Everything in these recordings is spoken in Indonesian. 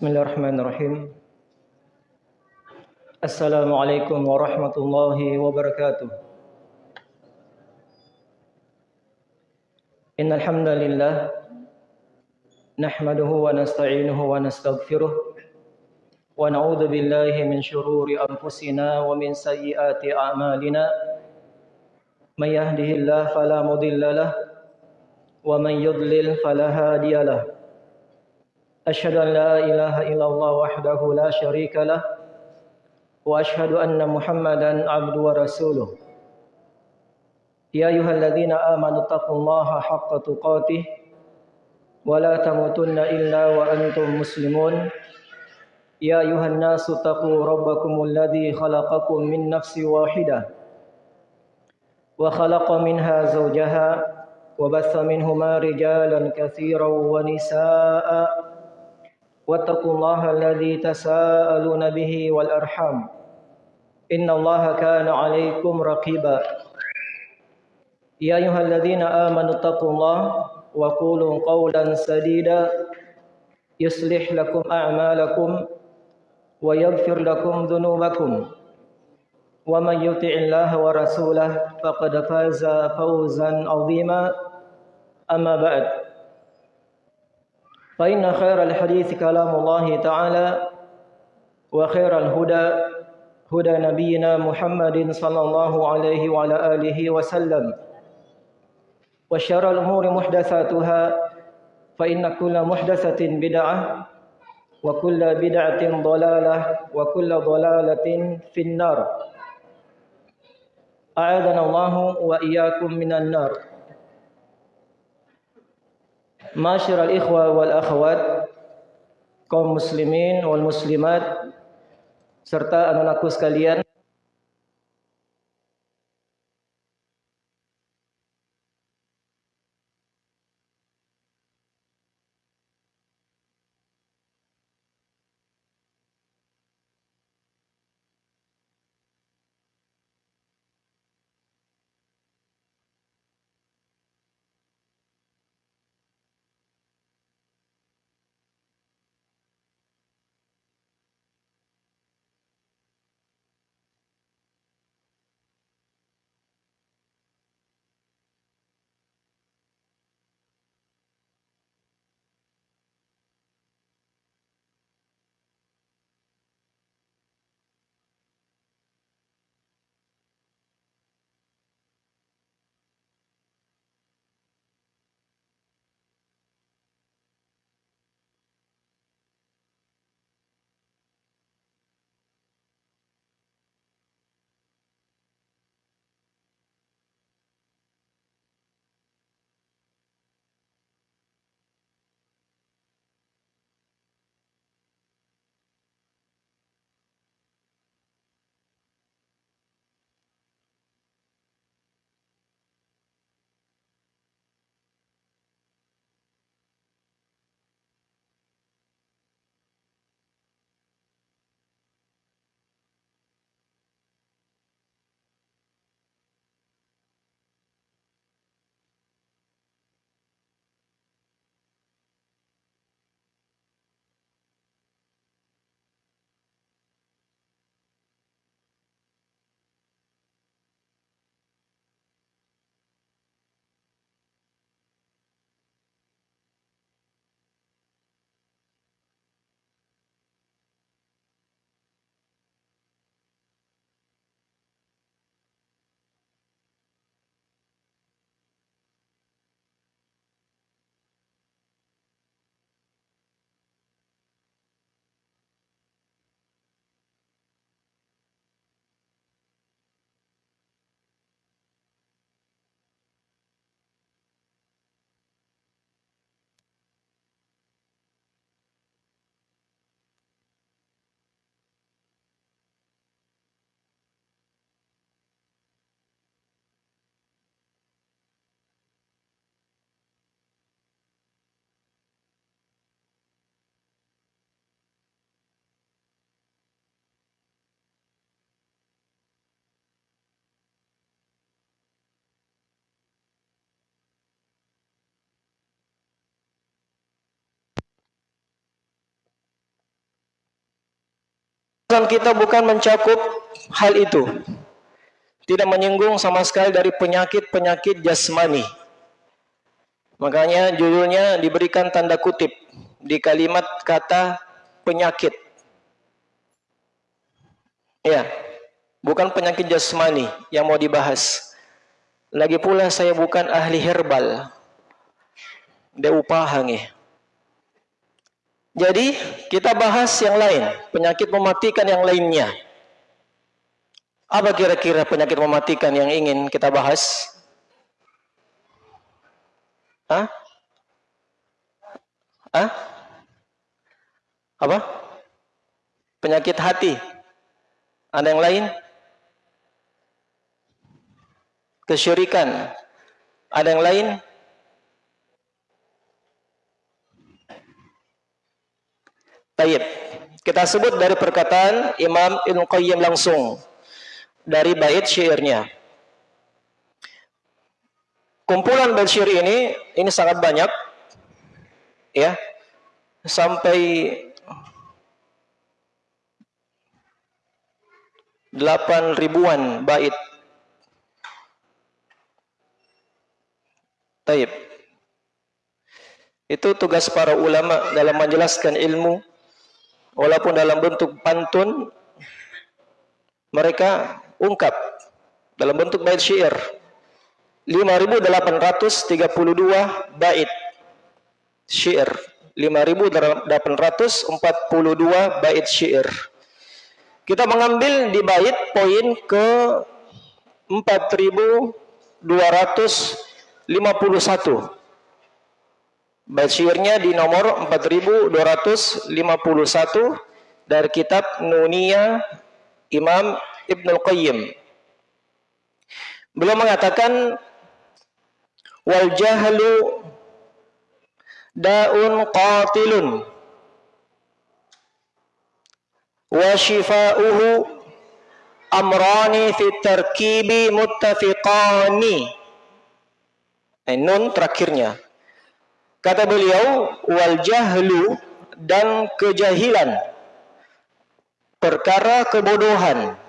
Bismillahirrahmanirrahim. Assalamualaikum warahmatullahi wabarakatuh. Innal hamdalillah nahmaduhu wa nasta'inuhu wa nastaghfiruh wa na'udzu billahi min shururi anfusina wa min sayyiati a'malina. May yahdihillahu fala mudilla lahu wa man yudlil fala hadiya. أشهد أن لا إله إلا الله وحده لا شريك له وأشهد أن محمدا عبد ورسوله يا أيها الذين آمنوا اتقوا الله حق تقاته ولا تموتن إلا وأنتم مسلمون يا أيها الناس اتقوا ربكم الذي خلقكم من نفس واحدة وخلق منها زوجها وبث منهما رجالا كثيرا ونساء واتقوا الله الذي تساءلون به والأرحام. إن الله كان عليكم رقيبا. يا أيها الذين آمنوا اتقوا الله وقولوا قولا سديدا. يصلح لكم أعمالكم ويغفر لكم ذنوبكم. ومن يطع الله ورسوله فقد فاز فوزا عظيما. أما بعد. فإن خير الحديث كلام الله تعالى وخير الهدى هدى نبينا محمد صلى الله عليه وعلى آله وسلم وشر الأمور محدثاتها فإن كل محدثة بدعة وكل بدعة ضلالة وكل ضلالة في النار. أعاذنا الله وإياكم من النار. Masyiral ikhwa wal akhwat kaum muslimin wal muslimat serta anak-anakku sekalian kita bukan mencakup hal itu. Tidak menyinggung sama sekali dari penyakit-penyakit jasmani. Makanya judulnya diberikan tanda kutip di kalimat kata penyakit. Ya, bukan penyakit jasmani yang mau dibahas. Lagi pula saya bukan ahli herbal. Dia upahangi. Jadi kita bahas yang lain, penyakit mematikan yang lainnya. Apa kira-kira penyakit mematikan yang ingin kita bahas? Hah? Hah? Apa? Penyakit hati. Ada yang lain? Kesyirikan. Ada yang lain? Tayyib. Kita sebut dari perkataan Imam Ibn Qayyim langsung dari bait syairnya. Kumpulan bait syair ini ini sangat banyak ya. Sampai delapan ribuan bait. Taib. Itu tugas para ulama dalam menjelaskan ilmu walaupun dalam bentuk pantun mereka ungkap. Dalam bentuk bait syair 5832 bait syair. 5842 bait syair. Kita mengambil di bait poin ke 4251 bait syairnya di nomor 4251 dari kitab Nunia Imam Ibnul Qayyim. Beliau mengatakan wal jahlu daun qatilun wa shifa'uhu amrani fi tarkibi muttafiqani. Eh, nun terakhirnya. Kata beliau wal jahlu dan kejahilan perkara kebodohan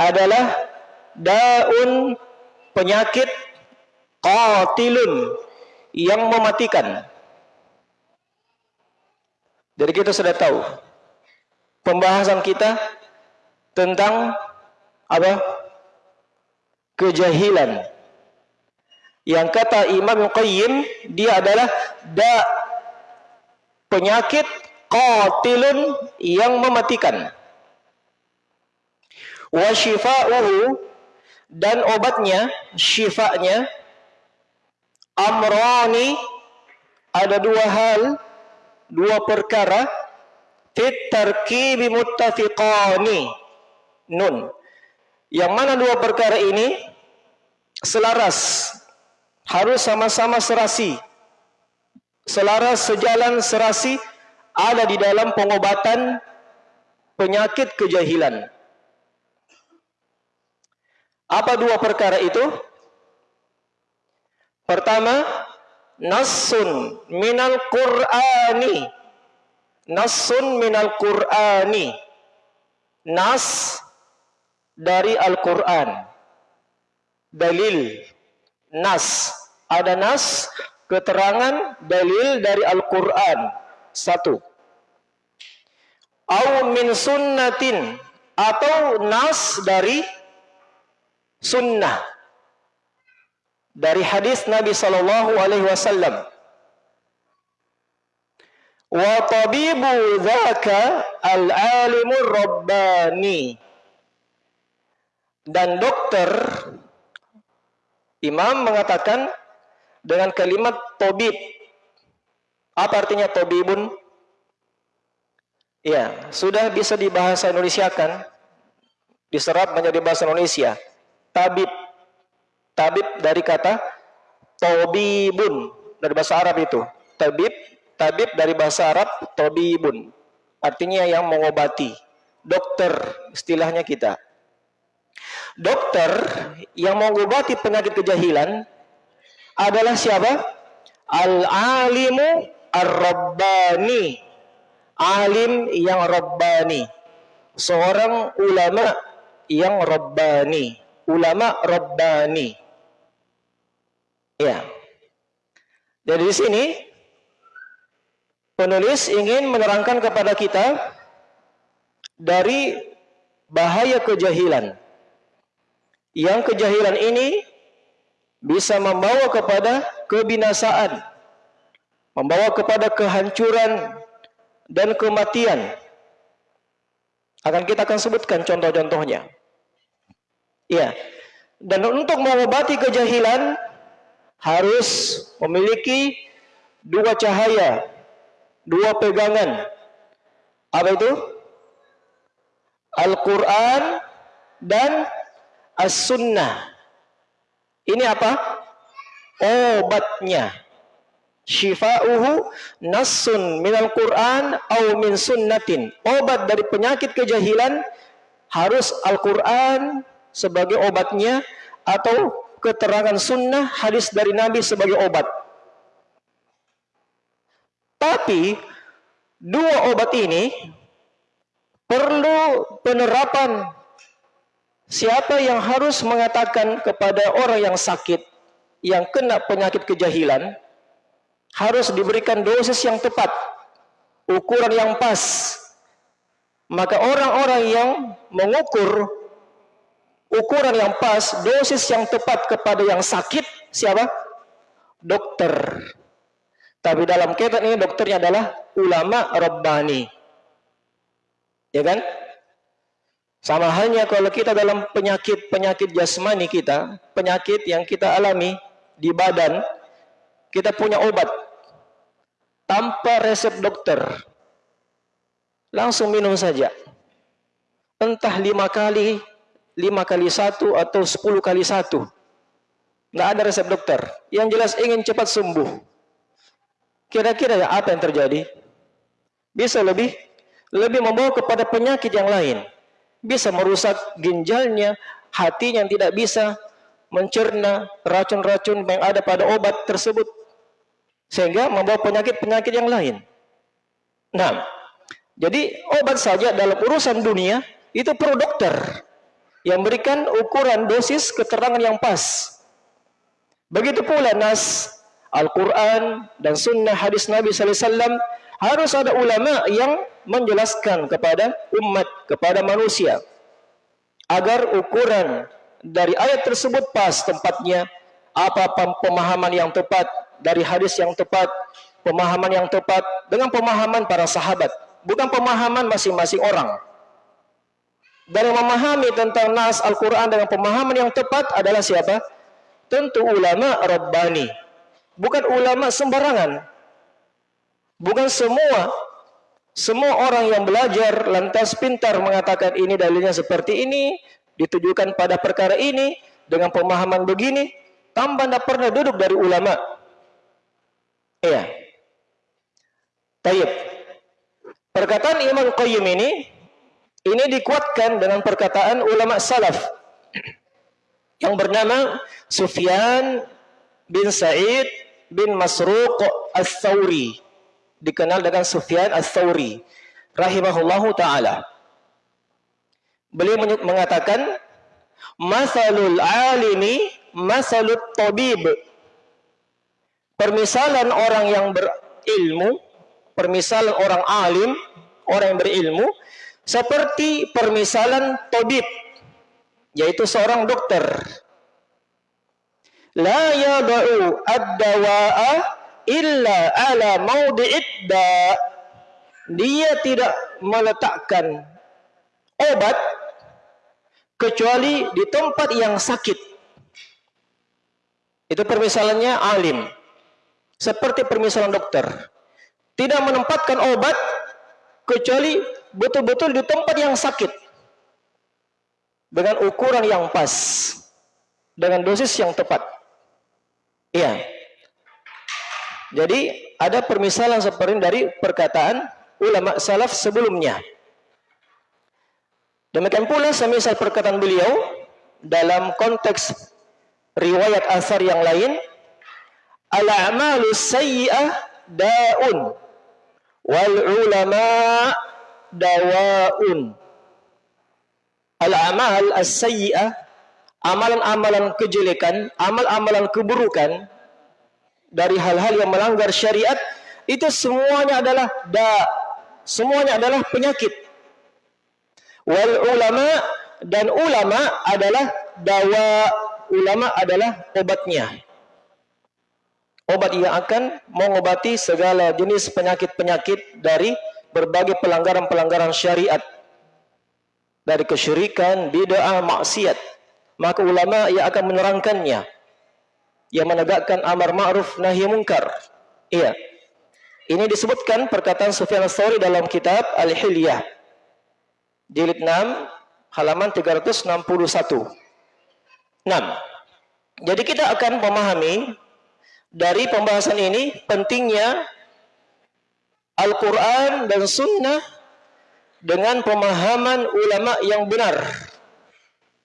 adalah daun penyakit qatilun yang mematikan. Jadi kita sudah tahu pembahasan kita tentang apa? Kejahilan. Yang kata Imam Qayyim dia adalah da penyakit qatilun yang mematikan. Wa shifa'uhu dan obatnya syifanya amrani ada dua hal dua perkara fit tarkibi muttafiqani nun. Yang mana dua perkara ini selaras harus sama-sama serasi selaras sejalan serasi ada di dalam pengobatan penyakit kejahilan apa dua perkara itu? Pertama, nasun minal Qur'ani. Nasun minal Qur'ani. Nas dari Al-Qur'an. Dalil. Nas. Ada nas, keterangan, dalil dari Al-Qur'an. Satu. Au min sunnatin. Atau nas dari sunnah dari hadis Nabi sallallahu alaihi wasallam wa tabibu dzaka al-alimur rabbani dan dokter imam mengatakan dengan kalimat tabib apa artinya tabibun ya sudah bisa dibahasa Indonesia kan diserap menjadi bahasa Indonesia tabib. Tabib dari kata tobibun dari bahasa Arab itu. Tabib, tabib dari bahasa Arab tobibun. Artinya yang mengobati. Dokter istilahnya kita. Dokter yang mengobati penyakit kejahilan adalah siapa? Al-alimu ar-rabbani. alim yang rabbani. Seorang ulama yang rabbani. Ulama rabbani. Ya. Dari sini penulis ingin menerangkan kepada kita dari bahaya kejahilan. Yang kejahilan ini bisa membawa kepada kebinasaan, membawa kepada kehancuran dan kematian. Akan kita akan sebutkan contoh-contohnya. Ya. Dan untuk mengobati kejahilan harus memiliki dua cahaya, dua pegangan. Apa itu? Al-Quran dan As-Sunnah. Ini apa? Obatnya. Shifa'uhu nassun minal Quran au min sunnatin. Obat dari penyakit kejahilan harus Al-Quran sebagai obatnya atau keterangan sunnah hadis dari Nabi sebagai obat. Tapi dua obat ini perlu penerapan siapa yang harus mengatakan kepada orang yang sakit yang kena penyakit kejahilan harus diberikan dosis yang tepat ukuran yang pas maka orang-orang yang mengukur ukuran yang pas dosis yang tepat kepada yang sakit siapa? dokter tapi dalam kaitan ini dokternya adalah ulama Rabbani Ya kan? Sama halnya kalau kita dalam penyakit-penyakit jasmani kita, penyakit yang kita alami di badan, kita punya obat tanpa resep dokter. Langsung minum saja. Entah lima kali, lima kali satu atau sepuluh kali satu. Nggak ada resep dokter. Yang jelas ingin cepat sembuh. Kira-kira ya apa yang terjadi? Bisa lebih lebih membawa kepada penyakit yang lain. Bisa merusak ginjalnya, hatinya yang tidak bisa mencerna racun-racun yang ada pada obat tersebut. Sehingga membawa penyakit-penyakit yang lain. Nah, jadi obat saja dalam urusan dunia itu perlu dokter yang berikan ukuran dosis keterangan yang pas. Begitu pula nas Al-Quran dan sunnah hadis Nabi Wasallam harus ada ulama yang menjelaskan kepada umat, kepada manusia agar ukuran dari ayat tersebut pas tempatnya apa pemahaman yang tepat dari hadis yang tepat pemahaman yang tepat dengan pemahaman para sahabat bukan pemahaman masing-masing orang. Yang memahami tentang nas Al-Quran dengan pemahaman yang tepat adalah siapa? tentu ulama Rabbani. Bukan ulama sembarangan. Bukan semua semua orang yang belajar lantas pintar mengatakan ini dalilnya seperti ini, ditujukan pada perkara ini dengan pemahaman begini, tanpa tidak pernah duduk dari ulama. Iya. Tayyib. Perkataan Imam Qayyim ini ini dikuatkan dengan perkataan ulama salaf yang bernama Sufyan bin Sa'id bin Masruq As-Sawri dikenal dengan Sufyan Ats-Tsauri rahimahullahu taala. Beliau mengatakan masalul alimi masalut tabib. Permisalan orang yang berilmu, permisalan orang alim, orang yang berilmu seperti permisalan tabib yaitu seorang dokter. La yada'u ad-dawa'a illa ala maudi'id da. Dia tidak meletakkan obat kecuali di tempat yang sakit. Itu permisalannya alim. Seperti permisalan dokter. Tidak menempatkan obat kecuali betul-betul di tempat yang sakit. Dengan ukuran yang pas. Dengan dosis yang tepat. Iya jadi ada permisalan seperti dari perkataan ulama salaf sebelumnya. Demikian pula semisal perkataan beliau dalam konteks riwayat asar yang lain, al-a'malu sayyi'ah da'un wal ulama dawaun al amal as sayyi'ah amalan-amalan kejelekan amal-amalan keburukan dari hal-hal yang melanggar syariat itu semuanya adalah da semuanya adalah penyakit. Wal ulama dan ulama adalah dawa ulama adalah obatnya. Obat yang akan mengobati segala jenis penyakit-penyakit dari berbagai pelanggaran-pelanggaran syariat. Dari kesyirikan, bid'ah, maksiat. Maka ulama yang akan menerangkannya yang menegakkan amar ma'ruf nahi mungkar. Iya. Ini disebutkan perkataan Sufyan Ats-Tsauri dalam kitab Al-Hilyah jilid 6 halaman 361 6 jadi kita akan memahami dari pembahasan ini pentingnya Al-Quran dan Sunnah dengan pemahaman ulama yang benar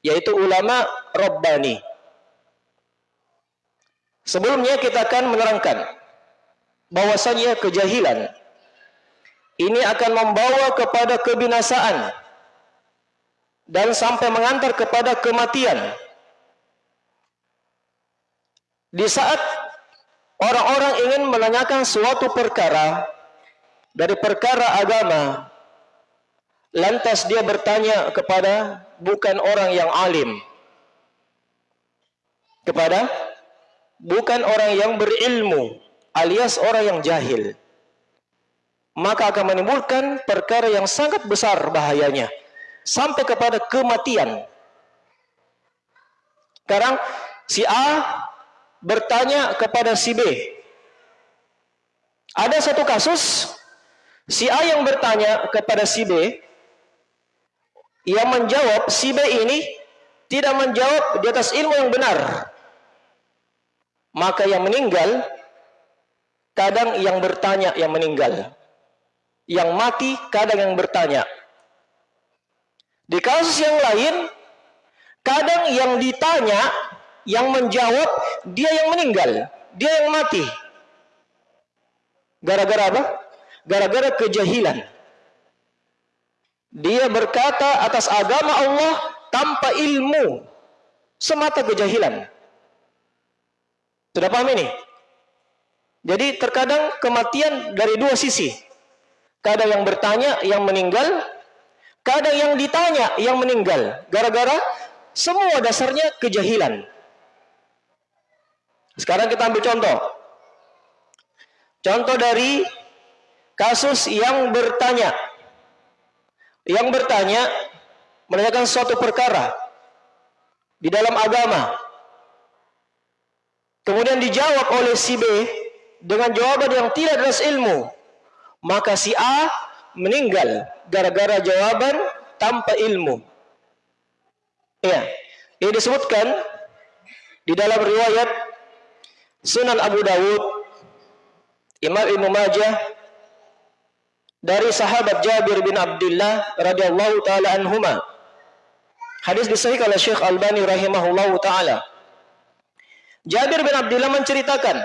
yaitu ulama Rabbani sebelumnya kita akan menerangkan bahwasanya kejahilan ini akan membawa kepada kebinasaan dan sampai mengantar kepada kematian di saat Orang-orang ingin menanyakan suatu perkara dari perkara agama. Lantas dia bertanya kepada bukan orang yang alim. Kepada bukan orang yang berilmu alias orang yang jahil. Maka akan menimbulkan perkara yang sangat besar bahayanya sampai kepada kematian. Sekarang si A bertanya kepada si B. Ada satu kasus, si A yang bertanya kepada si B, yang menjawab si B ini tidak menjawab di atas ilmu yang benar. Maka yang meninggal, kadang yang bertanya yang meninggal. Yang mati kadang yang bertanya. Di kasus yang lain, kadang yang ditanya yang menjawab dia yang meninggal, dia yang mati. Gara-gara apa? Gara-gara kejahilan. Dia berkata atas agama Allah tanpa ilmu, semata kejahilan. Sudah paham ini? Jadi terkadang kematian dari dua sisi. Kadang yang bertanya yang meninggal, kadang yang ditanya yang meninggal. Gara-gara semua dasarnya kejahilan. Sekarang kita ambil contoh. Contoh dari kasus yang bertanya. Yang bertanya menanyakan suatu perkara di dalam agama. Kemudian dijawab oleh si B dengan jawaban yang tidak ada ilmu. Maka si A meninggal gara-gara jawaban tanpa ilmu. Ya, ini disebutkan di dalam riwayat Sunan Abu Dawud, Imam Ibnu Majah dari sahabat Jabir bin Abdullah radhiyallahu taala anhuma. Hadis disahihkan oleh Syekh Albani rahimahullahu taala. Jabir bin Abdullah menceritakan,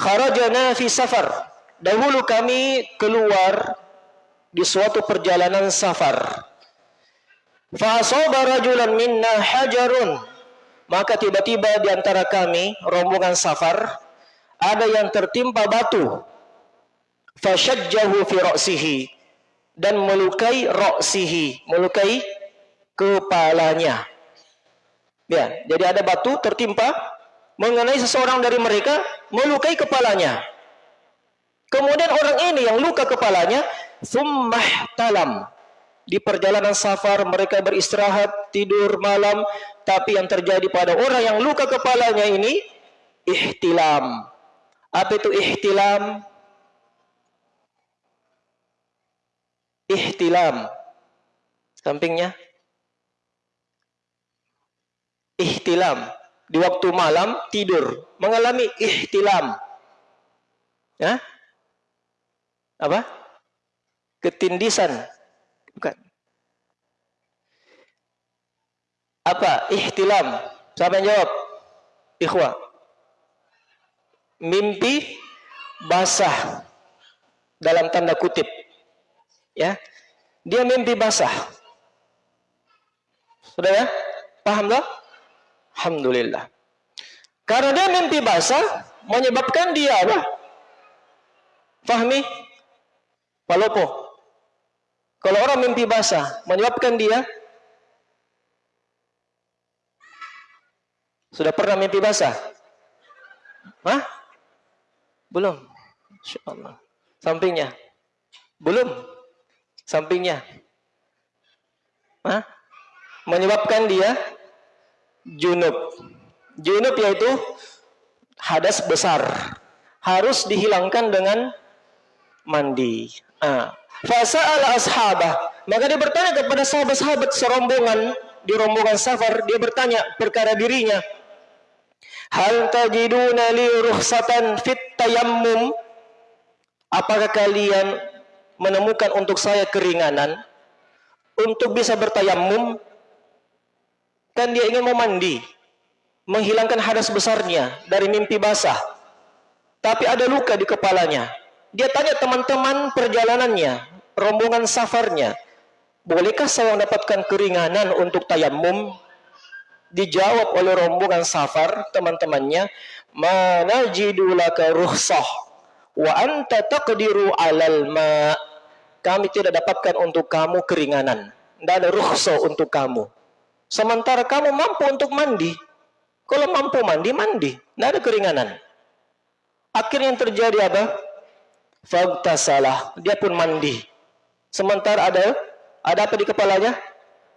"Kharajana fi safar." Dahulu kami keluar di suatu perjalanan safar. Fa asaba rajulan minna hajarun maka tiba-tiba di antara kami, rombongan safar, ada yang tertimpa batu. Fashajjahu fi ra'sihi. Dan melukai ra'sihi. Melukai kepalanya. Ya, jadi ada batu tertimpa mengenai seseorang dari mereka melukai kepalanya. Kemudian orang ini yang luka kepalanya, summah talam di perjalanan safar mereka beristirahat, tidur malam, tapi yang terjadi pada orang yang luka kepalanya ini ihtilam. Apa itu ihtilam? Ihtilam. Sampingnya. Ihtilam. Di waktu malam tidur, mengalami ihtilam. Ya? Apa? Ketindisan Bukan. Apa? Ihtilam. Siapa yang jawab? Ikhwah. Mimpi basah. dalam tanda kutip. Ya. Dia mimpi basah. Sudah ya? Paham tak? Alhamdulillah. Karena mimpi basah menyebabkan dia apa? Fahmi? Palopo. Kalau orang mimpi basah menyebabkan dia Sudah pernah mimpi basah? Hah? Belum. Insyaallah. Sampingnya. Belum. Sampingnya. Hah? Menyebabkan dia junub. Junub yaitu hadas besar. Harus dihilangkan dengan mandi. Ah. Fasa'ala ashabah. Maka dia bertanya kepada sahabat-sahabat serombongan di rombongan safar, dia bertanya perkara dirinya. Hal tajiduna li ruhsatan fit tayammum? Apakah kalian menemukan untuk saya keringanan untuk bisa bertayamum? Kan dia ingin mau mandi, menghilangkan hadas besarnya dari mimpi basah. Tapi ada luka di kepalanya. Dia tanya teman-teman perjalanannya, rombongan safarnya, bolehkah saya mendapatkan keringanan untuk tayamum? dijawab oleh rombongan safar teman-temannya mana jidulaka ruhsah wa anta taqdiru alal ma kami tidak dapatkan untuk kamu keringanan tidak ada untuk kamu sementara kamu mampu untuk mandi. Kalau mampu mandi mandi. Tidak ada keringanan. Akhirnya yang terjadi apa? Salah dia pun mandi. Sementara ada ada apa di kepalanya?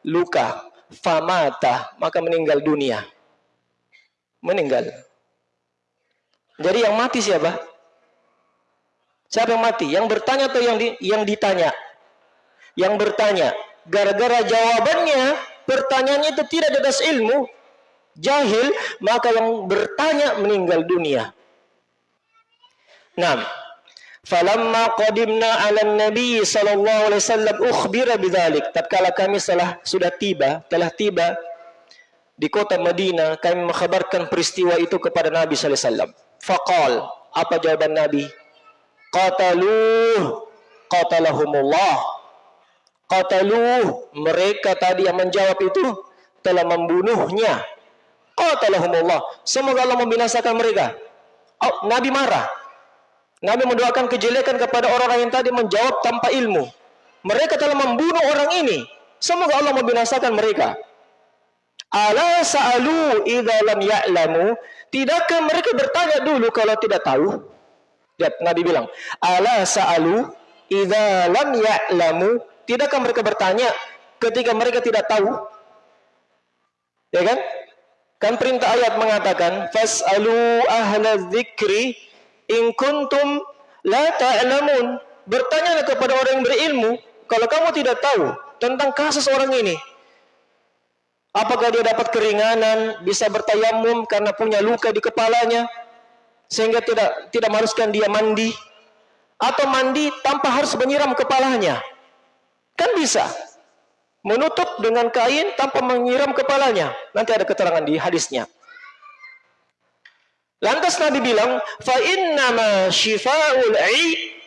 Luka. Famata. Maka meninggal dunia. Meninggal. Jadi yang mati siapa? Siapa yang mati? Yang bertanya atau yang di, yang ditanya? Yang bertanya. Gara-gara jawabannya pertanyaannya itu tidak ada ilmu jahil maka yang bertanya meninggal dunia nah Falamma qadimna 'ala Nabi sallallahu alaihi wasallam ukhbira bidzalik. Tatkala kami setelah sudah tiba, telah tiba di kota Madinah, kami mengkhabarkan peristiwa itu kepada Nabi sallallahu alaihi wasallam. Faqal, apa jawaban Nabi? Qataluh, qatalahumullah. Qataluh, mereka tadi yang menjawab itu telah membunuhnya. Qatalahumullah. Semoga Allah membinasakan mereka. Oh, Nabi marah. Nabi mendoakan kejelekan kepada orang-orang yang tadi menjawab tanpa ilmu. Mereka telah membunuh orang ini. Semoga Allah membinasakan mereka. Ala sa'alu idza lam ya'lamu? Tidakkah mereka bertanya dulu kalau tidak tahu? Lihat Nabi bilang, "Ala sa'alu idza lam ya'lamu?" Tidakkah mereka bertanya ketika mereka tidak tahu? Ya kan? Kan perintah ayat mengatakan, "Fas'alu ahla dzikri in kuntum la ta'lamun bertanya kepada orang yang berilmu kalau kamu tidak tahu tentang kasus orang ini apakah dia dapat keringanan bisa bertayamum karena punya luka di kepalanya sehingga tidak tidak mengharuskan dia mandi atau mandi tanpa harus menyiram kepalanya kan bisa menutup dengan kain tanpa menyiram kepalanya nanti ada keterangan di hadisnya Lantas Nabi bilang, fa innama shifa'ul i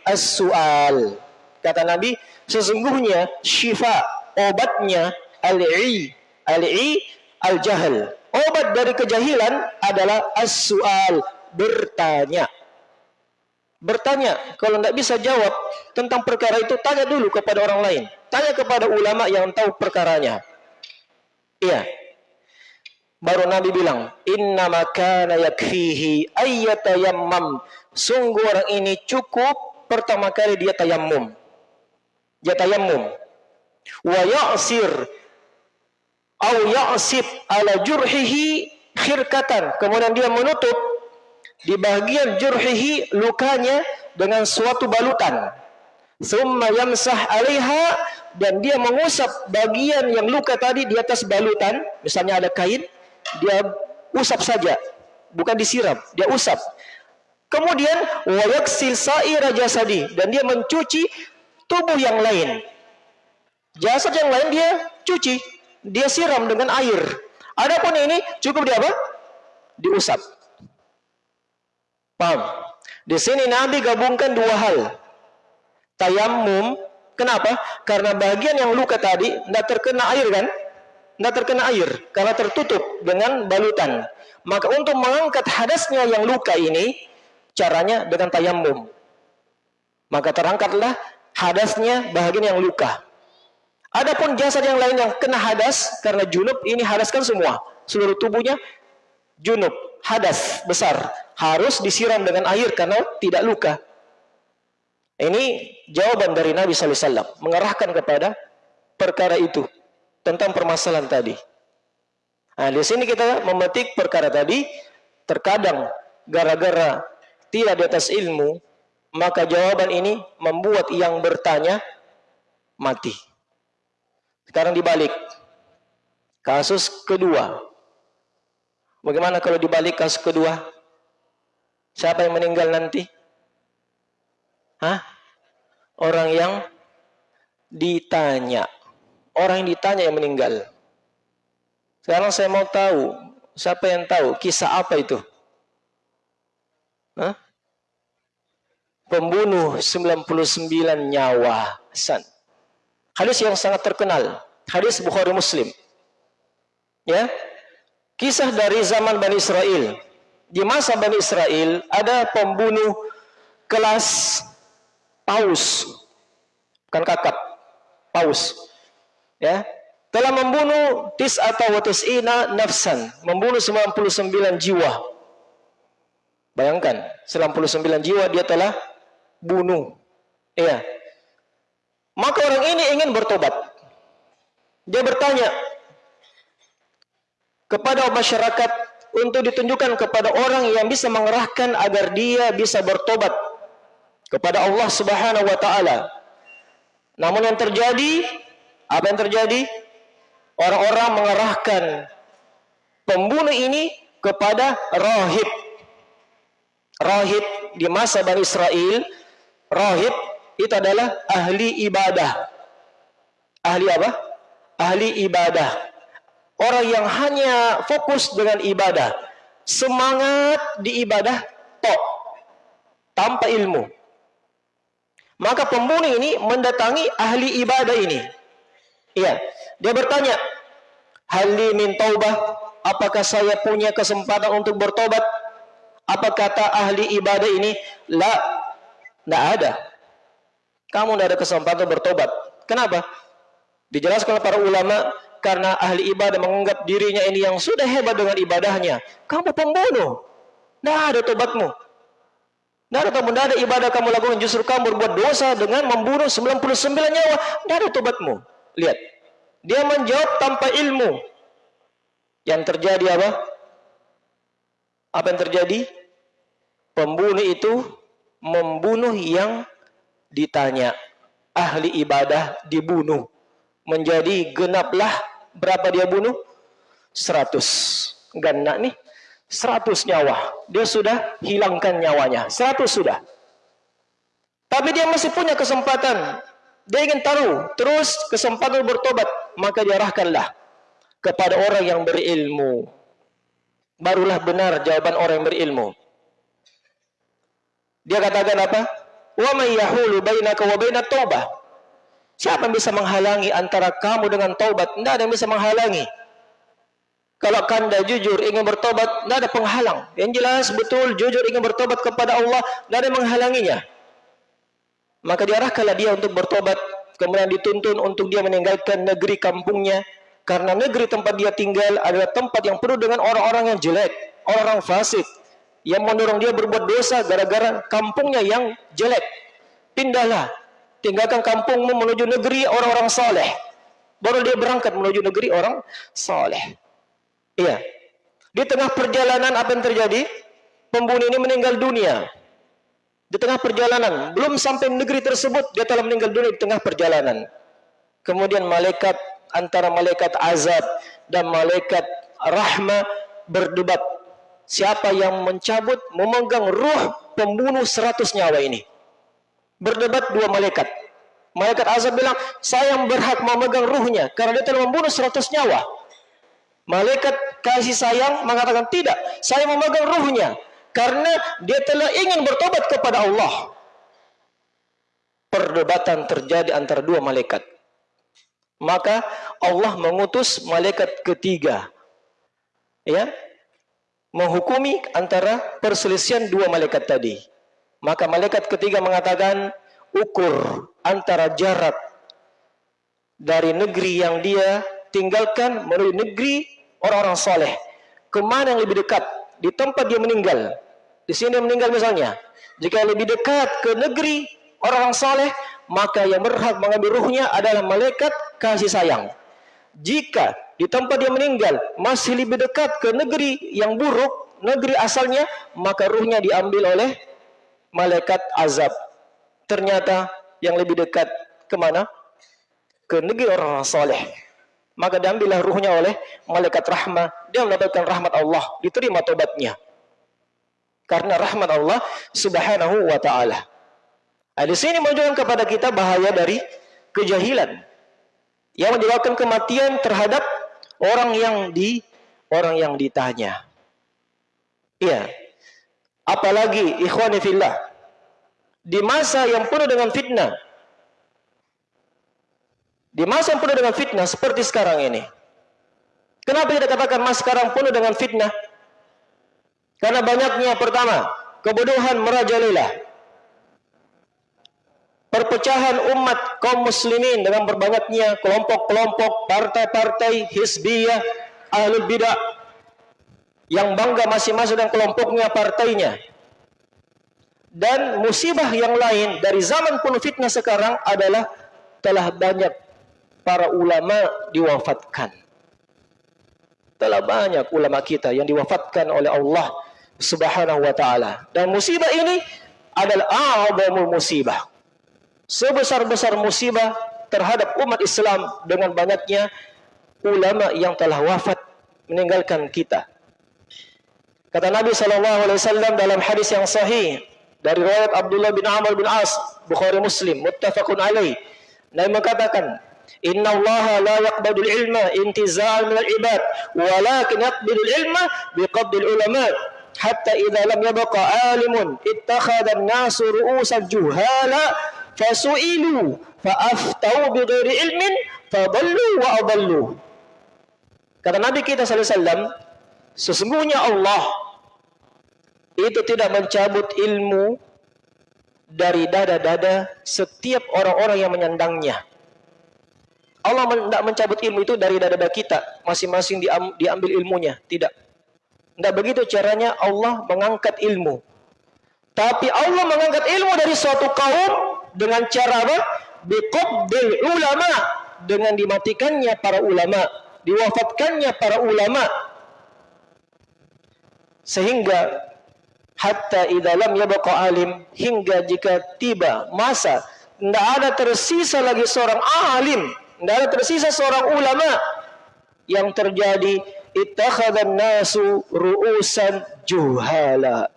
as-su'al. Kata Nabi, sesungguhnya syifa obatnya al-i al-i al-jahl. Obat dari kejahilan adalah as-su'al, bertanya. Bertanya, kalau tidak bisa jawab tentang perkara itu, tanya dulu kepada orang lain. Tanya kepada ulama yang tahu perkaranya. Iya, Baru Nabi bilang, Inna makana yakfihi ayyatayammam. Sungguh orang ini cukup pertama kali dia tayammum. Dia tayammum. Wa ya'sir au ya'sib ala jurhihi khirkatan. Kemudian dia menutup di bagian jurhihi lukanya dengan suatu balutan. Summa yamsah alaiha dan dia mengusap bagian yang luka tadi di atas balutan, misalnya ada kain, dia usap saja, bukan disiram, dia usap. Kemudian wayaksil sa'ira jasadi dan dia mencuci tubuh yang lain. Jasad yang lain dia cuci, dia siram dengan air. Adapun ini cukup dia apa? Diusap. Paham? Di sini Nabi gabungkan dua hal. tayamum. Kenapa? Karena bagian yang luka tadi tidak terkena air kan? Tidak terkena air karena tertutup dengan balutan. Maka untuk mengangkat hadasnya yang luka ini caranya dengan tayamum. Maka terangkatlah hadasnya bagian yang luka. Adapun jasad yang lain yang kena hadas karena junub ini hadaskan semua. Seluruh tubuhnya junub, hadas besar. Harus disiram dengan air karena tidak luka. Ini jawaban dari Nabi SAW mengarahkan kepada perkara itu tentang permasalahan tadi. Nah, di sini kita memetik perkara tadi terkadang gara-gara tidak di atas ilmu maka jawaban ini membuat yang bertanya mati. Sekarang dibalik. Kasus kedua. Bagaimana kalau dibalik kasus kedua? Siapa yang meninggal nanti? Hah? Orang yang ditanya. Orang yang ditanya yang meninggal. Sekarang saya mau tahu, siapa yang tahu kisah apa itu? Hah? Pembunuh 99 nyawa. Hasan. Hadis yang sangat terkenal. Hadis Bukhari Muslim. Ya. Kisah dari zaman Bani Israel. Di masa Bani Israel ada pembunuh kelas paus. Bukan kakap. Paus. Ya. Telah membunuh tis atau ina nafsan. Membunuh 99 jiwa. Bayangkan, 99 jiwa dia telah bunuh. Iya. Maka orang ini ingin bertobat. Dia bertanya kepada masyarakat untuk ditunjukkan kepada orang yang bisa mengerahkan agar dia bisa bertobat kepada Allah Subhanahu wa taala. Namun yang terjadi apa yang terjadi? Orang-orang mengerahkan pembunuh ini kepada rahib. Rahib di masa Bani Israel, rahib itu adalah ahli ibadah. Ahli apa? Ahli ibadah. Orang yang hanya fokus dengan ibadah. Semangat di ibadah tok. Tanpa ilmu. Maka pembunuh ini mendatangi ahli ibadah ini. Iya. Dia bertanya, Hali min taubah, apakah saya punya kesempatan untuk bertobat? Apa kata ahli ibadah ini? La, tidak ada kamu tidak ada kesempatan bertobat. Kenapa? Dijelaskan oleh para ulama karena ahli ibadah menganggap dirinya ini yang sudah hebat dengan ibadahnya. Kamu pembunuh. Tidak ada tobatmu. Tidak ada tobat, ada ibadah kamu lakukan. Justru kamu berbuat dosa dengan membunuh 99 nyawa. Tidak ada tobatmu. Lihat. Dia menjawab tanpa ilmu. Yang terjadi apa? Apa yang terjadi? Pembunuh itu membunuh yang ditanya ahli ibadah dibunuh menjadi genaplah berapa dia bunuh? 100 gana nih. 100 nyawa. Dia sudah hilangkan nyawanya. 100 sudah. Tapi dia masih punya kesempatan. Dia ingin tahu terus kesempatan bertobat maka diarahkanlah kepada orang yang berilmu. Barulah benar jawaban orang yang berilmu. Dia katakan apa? Wa may yahulu bainaka wa bainat taubah. Siapa yang bisa menghalangi antara kamu dengan taubat? Tidak ada yang bisa menghalangi. Kalau kanda jujur ingin bertobat, tidak ada penghalang. Yang jelas betul jujur ingin bertobat kepada Allah, tidak ada yang menghalanginya. Maka diarahkanlah dia untuk bertobat, kemudian dituntun untuk dia meninggalkan negeri kampungnya, karena negeri tempat dia tinggal adalah tempat yang penuh dengan orang-orang yang jelek, orang-orang fasik, yang mendorong dia berbuat dosa gara-gara kampungnya yang jelek. Pindahlah, tinggalkan kampungmu menuju negeri orang-orang saleh. Baru dia berangkat menuju negeri orang saleh. Iya. Di tengah perjalanan apa yang terjadi? Pembunuh ini meninggal dunia. Di tengah perjalanan, belum sampai negeri tersebut, dia telah meninggal dunia di tengah perjalanan. Kemudian malaikat antara malaikat azab dan malaikat rahmah berdebat siapa yang mencabut memegang ruh pembunuh seratus nyawa ini berdebat dua malaikat malaikat azab bilang saya yang berhak memegang ruhnya karena dia telah membunuh seratus nyawa malaikat kasih sayang mengatakan tidak saya memegang ruhnya karena dia telah ingin bertobat kepada Allah perdebatan terjadi antara dua malaikat. Maka Allah mengutus malaikat ketiga. Ya. Menghukumi antara perselisihan dua malaikat tadi. Maka malaikat ketiga mengatakan ukur antara jarak dari negeri yang dia tinggalkan menuju negeri orang-orang soleh. Ke mana yang lebih dekat? Di tempat dia meninggal. Di sini dia meninggal misalnya. Jika lebih dekat ke negeri orang-orang soleh, maka yang berhak mengambil ruhnya adalah malaikat kasih sayang. Jika di tempat dia meninggal masih lebih dekat ke negeri yang buruk, negeri asalnya, maka ruhnya diambil oleh malaikat azab. Ternyata yang lebih dekat ke mana? Ke negeri orang-orang soleh. Maka diambillah ruhnya oleh malaikat rahmah. Dia mendapatkan rahmat Allah. Diterima tobatnya. Karena rahmat Allah subhanahu wa ta'ala. Nah, di sini menunjukkan kepada kita bahaya dari kejahilan. Yang menyebabkan kematian terhadap orang yang di orang yang ditanya. Iya apalagi ikhwani fillah di masa yang penuh dengan fitnah di masa yang penuh dengan fitnah seperti sekarang ini. Kenapa kita katakan masa sekarang penuh dengan fitnah? Karena banyaknya pertama, kebodohan merajalela. Perpecahan umat kaum muslimin dengan berbanyaknya kelompok-kelompok, partai-partai, hizbiyah, ahlul bidah yang bangga masing-masing dengan kelompoknya, partainya. Dan musibah yang lain dari zaman penuh fitnah sekarang adalah telah banyak para ulama diwafatkan. Telah banyak ulama kita yang diwafatkan oleh Allah Subhanahu wa taala. Dan musibah ini adalah a'zamul musibah. Sebesar-besar musibah terhadap umat Islam dengan banyaknya ulama yang telah wafat meninggalkan kita. Kata Nabi sallallahu alaihi wasallam dalam hadis yang sahih dari riwayat Abdullah bin Amr bin As, Bukhari Muslim, muttafaqun alaih. Nabi mengatakan, Inna Allah la yaqbadul ilma intiza'an minal ibad walakin yaqbidul ilma biqabdil ulama hatta idza lam yabqa alimun ittakhadha an-nasu ru'usan juhala fasu'ilu fa'aftau bighairi ilmin fadallu wa adallu kata Nabi kita sallallahu alaihi wasallam sesungguhnya Allah itu tidak mencabut ilmu dari dada-dada setiap orang-orang yang menyandangnya Allah tidak mencabut ilmu itu dari dada kita, masing-masing diambil ilmunya. Tidak. Tidak begitu caranya Allah mengangkat ilmu. Tapi Allah mengangkat ilmu dari suatu kaum dengan cara apa? Biqabdil ulama. Dengan dimatikannya para ulama. Diwafatkannya para ulama. Sehingga hatta idalam ya alim hingga jika tiba masa tidak ada tersisa lagi seorang alim tidak ada tersisa seorang ulama yang terjadi ittakhadhan nasu ru'usan juhala.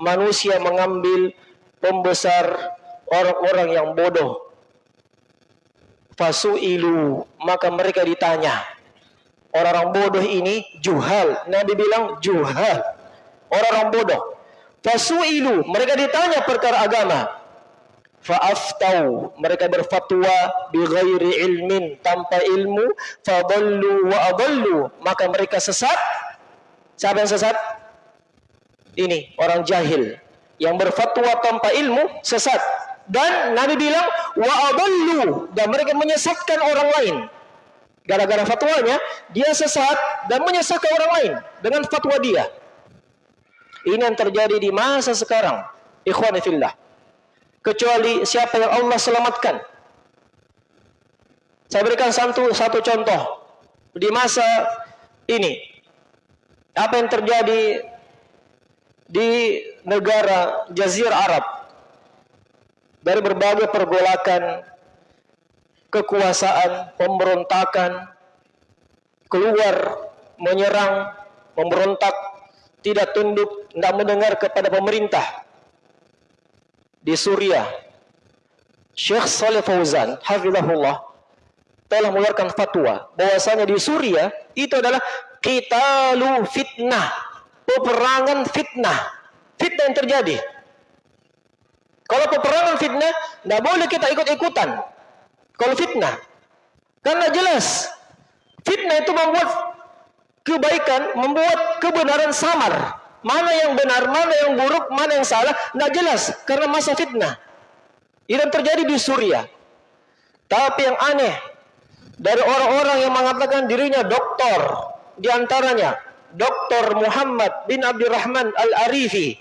Manusia mengambil pembesar orang-orang yang bodoh. Fasu'ilu, maka mereka ditanya. Orang-orang bodoh ini juhal. Nabi bilang juhal. Orang-orang bodoh. Fasu'ilu, mereka ditanya perkara agama. Fa'aftau mereka berfatwa bighairi ilmin tanpa ilmu. Fadallu wa maka mereka sesat. Siapa yang sesat? Ini orang jahil. Yang berfatwa tanpa ilmu sesat. Dan Nabi bilang wa dan mereka menyesatkan orang lain. Gara-gara fatwanya dia sesat dan menyesatkan orang lain dengan fatwa dia ini yang terjadi di masa sekarang. Ikhwan fillah. Kecuali siapa yang Allah selamatkan. Saya berikan satu satu contoh. Di masa ini apa yang terjadi di negara Jazirah Arab? Dari berbagai pergolakan kekuasaan pemberontakan keluar menyerang memberontak tidak tunduk tidak mendengar kepada pemerintah di Suriah, Syekh Saleh Fauzan, hafizahullah, telah mengeluarkan fatwa bahwasanya di Suriah itu adalah qitalu fitnah, peperangan fitnah. Fitnah yang terjadi. Kalau peperangan fitnah, tidak boleh kita ikut-ikutan. Kalau fitnah. Karena jelas, fitnah itu membuat kebaikan, membuat kebenaran samar. Mana yang benar, mana yang buruk, mana yang salah, tidak jelas. Karena masa fitnah. Itu terjadi di Suriah. Tapi yang aneh, dari orang-orang yang mengatakan dirinya doktor, di antaranya Dr. Muhammad bin Abdurrahman Al-Arifi.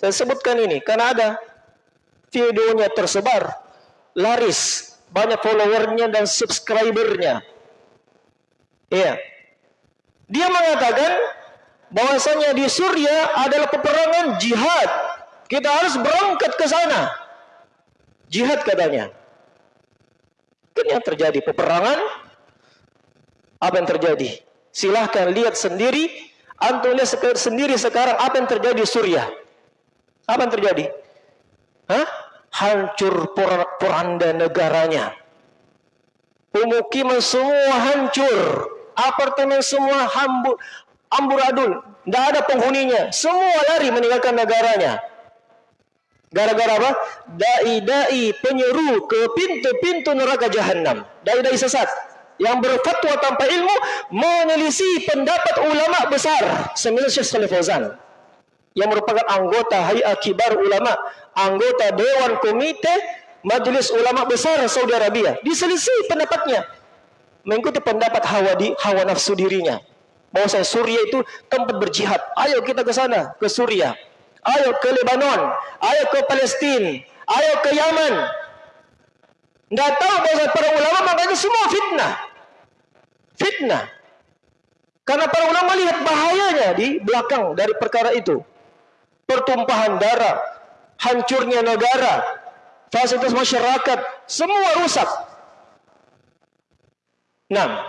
Saya sebutkan ini karena ada videonya tersebar, laris, banyak followernya dan subscribernya. Iya. Dia mengatakan bahwasanya di Suriah adalah peperangan jihad. Kita harus berangkat ke sana. Jihad katanya. Kan yang terjadi peperangan apa yang terjadi? Silahkan lihat sendiri. Antum lihat sendiri sekarang apa yang terjadi di Suriah. Apa yang terjadi? Hah? Hancur poranda negaranya. Pemukiman semua hancur. Apartemen semua hambur, amburadul. Tidak ada penghuninya. Semua lari meninggalkan negaranya. Gara-gara apa? Dai-dai penyeru ke pintu-pintu neraka jahanam. Dai-dai sesat yang berfatwa tanpa ilmu menyelisih pendapat ulama besar semacam Syekh Fauzan yang merupakan anggota Hayat Kibar Ulama, anggota Dewan Komite Majelis Ulama Besar Saudi Arabia. Diselisih pendapatnya mengikuti pendapat hawa di hawa nafsu dirinya. Bahwa saya Suriah itu tempat berjihad. Ayo kita ke sana, ke Suriah. Ayo ke Lebanon, ayo ke Palestina, ayo ke Yaman. Tidak tahu bahwa para ulama makanya semua fitnah. Fitnah. Karena para ulama lihat bahayanya di belakang dari perkara itu. Pertumpahan darah, hancurnya negara, fasilitas masyarakat, semua rusak. Nah,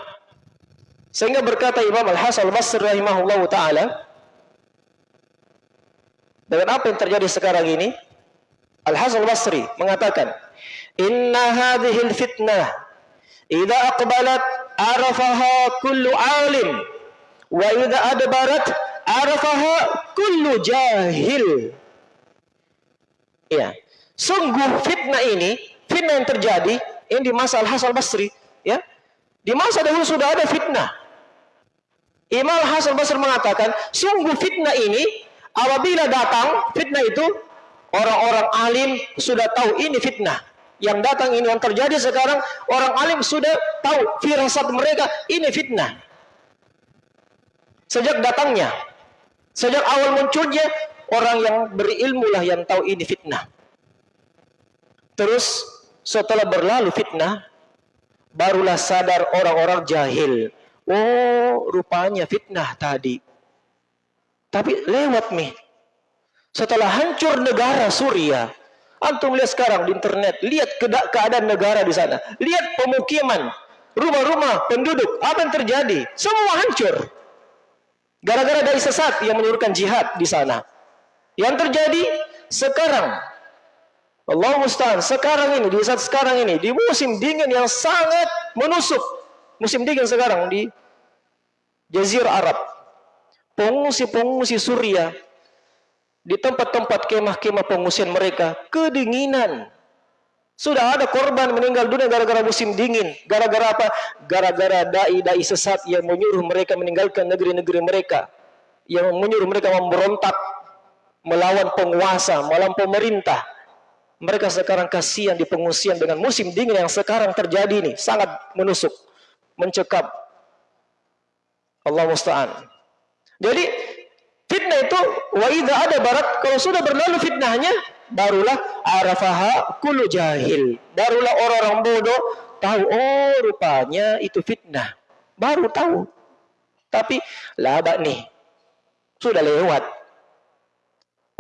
sehingga berkata Imam Al-Hasan Al-Basri rahimahullah ta'ala, dengan apa yang terjadi sekarang ini? Al-Hasan Basri mengatakan, "Inna hadhihi fitnah idza aqbalat arafaha kullu alim wa idza adbarat arafaha kullu jahil." Ya. Sungguh fitnah ini, fitnah yang terjadi ini di masa Al-Hasan Basri, ya. Di masa dahulu sudah ada fitnah. Imam Hasan Basri mengatakan, sungguh fitnah ini Apabila datang fitnah itu, orang-orang alim sudah tahu ini fitnah. Yang datang ini yang terjadi sekarang, orang alim sudah tahu firasat mereka ini fitnah. Sejak datangnya, sejak awal munculnya, orang yang berilmu lah yang tahu ini fitnah. Terus setelah berlalu fitnah, barulah sadar orang-orang jahil. Oh, rupanya fitnah tadi. Tapi lewat nih. Setelah hancur negara Suriah, antum lihat sekarang di internet, lihat keadaan negara di sana, lihat pemukiman, rumah-rumah penduduk, apa yang terjadi? Semua hancur. Gara-gara dari sesat yang menyuruhkan jihad di sana. Yang terjadi sekarang Allah musta'an sekarang ini di saat sekarang ini di musim dingin yang sangat menusuk musim dingin sekarang di Jazirah Arab pengungsi-pengungsi Suriah di tempat-tempat kemah-kemah pengungsian mereka kedinginan. Sudah ada korban meninggal dunia gara-gara musim dingin. Gara-gara apa? Gara-gara dai-dai sesat yang menyuruh mereka meninggalkan negeri-negeri mereka. Yang menyuruh mereka memberontak melawan penguasa, melawan pemerintah. Mereka sekarang kasihan di pengungsian dengan musim dingin yang sekarang terjadi ini. Sangat menusuk, mencekap. Allah musta'an. Jadi fitnah itu wa idza ada barat kalau sudah berlalu fitnahnya barulah arafaha kullu jahil. Barulah orang-orang bodoh tahu oh rupanya itu fitnah. Baru tahu. Tapi laba nih. Sudah lewat.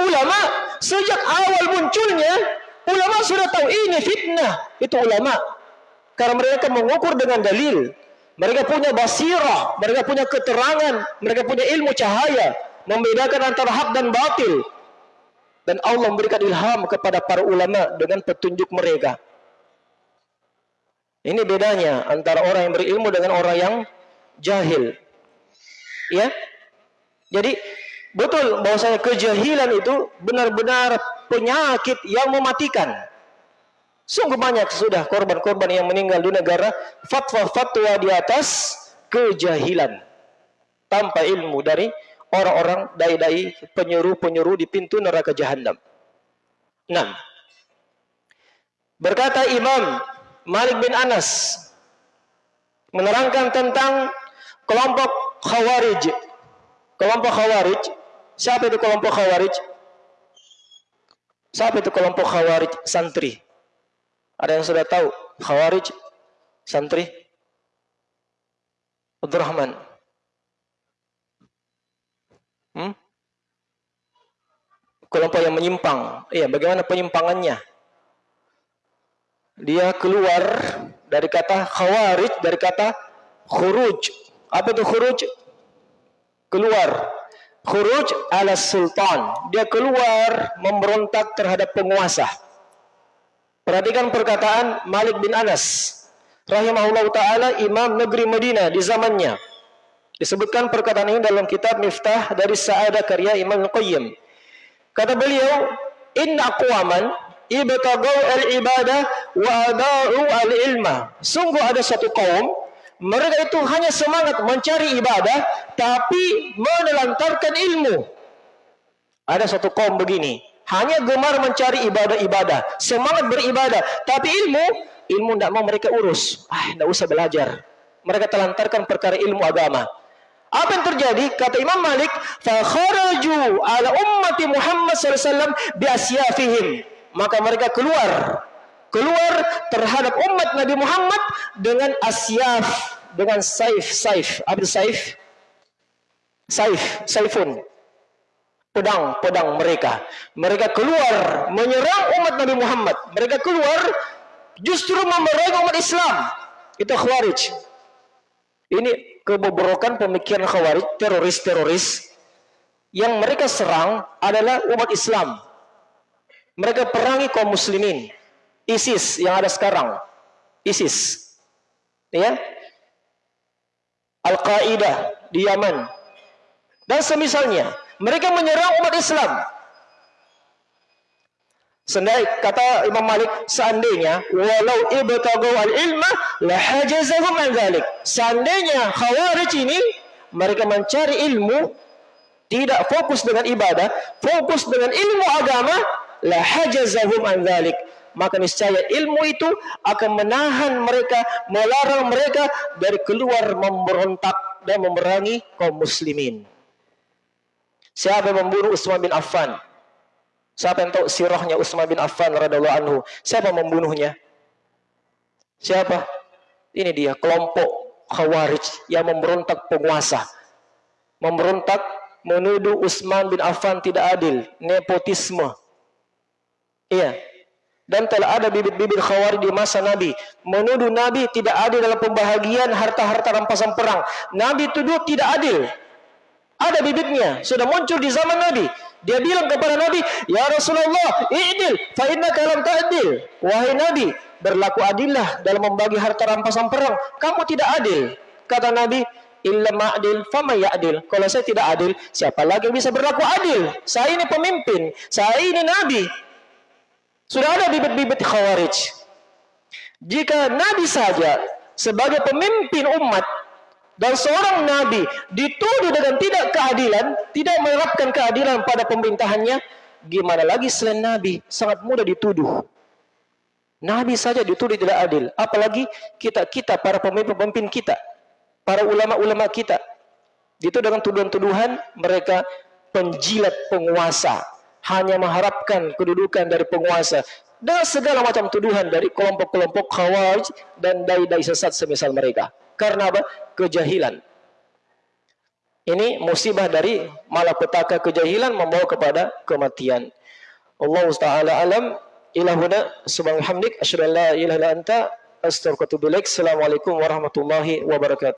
Ulama sejak awal munculnya ulama sudah tahu ini fitnah. Itu ulama. Karena mereka mengukur dengan dalil. Mereka punya basirah, mereka punya keterangan, mereka punya ilmu cahaya, membedakan antara hak dan batil. Dan Allah memberikan ilham kepada para ulama dengan petunjuk mereka. Ini bedanya antara orang yang berilmu dengan orang yang jahil. Ya. Jadi betul bahwasanya kejahilan itu benar-benar penyakit yang mematikan. Sungguh banyak sudah korban-korban yang meninggal di negara fatwa-fatwa di atas kejahilan tanpa ilmu dari orang-orang dai-dai penyuruh-penyuruh di pintu neraka jahanam. 6. Berkata Imam Malik bin Anas menerangkan tentang kelompok Khawarij. Kelompok Khawarij, siapa itu kelompok Khawarij? Siapa itu kelompok Khawarij santri? Ada yang sudah tahu Khawarij santri? Abdurrahman. Hmm? Kelompok yang menyimpang. Iya, bagaimana penyimpangannya? Dia keluar dari kata khawarij, dari kata khuruj. Apa itu khuruj? Keluar. Khuruj ala sultan. Dia keluar memberontak terhadap penguasa. Perhatikan perkataan Malik bin Anas. Rahimahullah ta'ala imam negeri Madinah di zamannya. Disebutkan perkataan ini dalam kitab Miftah dari Sa'ada karya Imam Qayyim. Kata beliau, "Inna aqwaman ibtagau al-ibadah wa adau al-ilma." Sungguh ada satu kaum mereka itu hanya semangat mencari ibadah tapi menelantarkan ilmu. Ada satu kaum begini, hanya gemar mencari ibadah-ibadah, semangat beribadah, tapi ilmu ilmu tidak mau mereka urus. Ah, tidak usah belajar. Mereka telantarkan perkara ilmu agama. Apa yang terjadi? Kata Imam Malik, "Fakharaju ala ummati Muhammad sallallahu bi asyafihim." Maka mereka keluar keluar terhadap umat Nabi Muhammad dengan asyaf, dengan saif, saif. Apa saif? Saif, saifun. Pedang, pedang mereka. Mereka keluar menyerang umat Nabi Muhammad. Mereka keluar justru memerangi umat Islam. Itu khawarij. Ini kebobrokan pemikiran khawarij, teroris-teroris yang mereka serang adalah umat Islam. Mereka perangi kaum muslimin. ISIS yang ada sekarang. ISIS. Ya. Al-Qaeda di Yaman. Dan semisalnya, mereka menyerang umat Islam. Sendai kata Imam Malik seandainya walau ibtagau al-ilma la hajazahum an dhalik. Seandainya Khawarij ini mereka mencari ilmu tidak fokus dengan ibadah, fokus dengan ilmu agama, la hajazahum an dhalik. Maka niscaya ilmu itu akan menahan mereka, melarang mereka dari keluar memberontak dan memerangi kaum muslimin. Siapa yang membunuh Utsman bin Affan? Siapa yang tahu sirahnya Utsman bin Affan radhiyallahu anhu? Siapa membunuhnya? Siapa? Ini dia kelompok Khawarij yang memberontak penguasa. Memberontak menuduh Utsman bin Affan tidak adil, nepotisme. Iya. Dan telah ada bibit-bibit Khawarij di masa Nabi menuduh Nabi tidak adil dalam pembahagian harta-harta rampasan perang. Nabi tuduh tidak adil. Ada bibitnya, sudah muncul di zaman Nabi. Dia bilang kepada Nabi, "Ya Rasulullah, i'dil fa innaka lam ta'dil." Wahai Nabi, berlaku adillah dalam membagi harta rampasan perang. Kamu tidak adil. Kata Nabi, "Illa ma'dil fama ya'dil." Kalau saya tidak adil, siapa lagi yang bisa berlaku adil? Saya ini pemimpin, saya ini nabi. Sudah ada bibit-bibit khawarij. Jika nabi saja sebagai pemimpin umat dan seorang nabi dituduh dengan tidak keadilan, tidak menerapkan keadilan pada pemerintahannya, gimana lagi selain nabi? Sangat mudah dituduh. Nabi saja dituduh tidak adil, apalagi kita kita para pemimpin-pemimpin kita, para ulama-ulama kita. Itu dengan tuduhan-tuduhan mereka penjilat penguasa, hanya mengharapkan kedudukan dari penguasa dan segala macam tuduhan dari kelompok-kelompok khawarij dan dai-dai sesat semisal mereka. Karena apa? Kejahilan. Ini musibah dari malapetaka kejahilan membawa kepada kematian. Allah Taala alam ilahuna subhanallah asyhadu an la ilaha illa anta astaghfiruka wa atubu ilaik. Warahmatullahi wabarakatuh.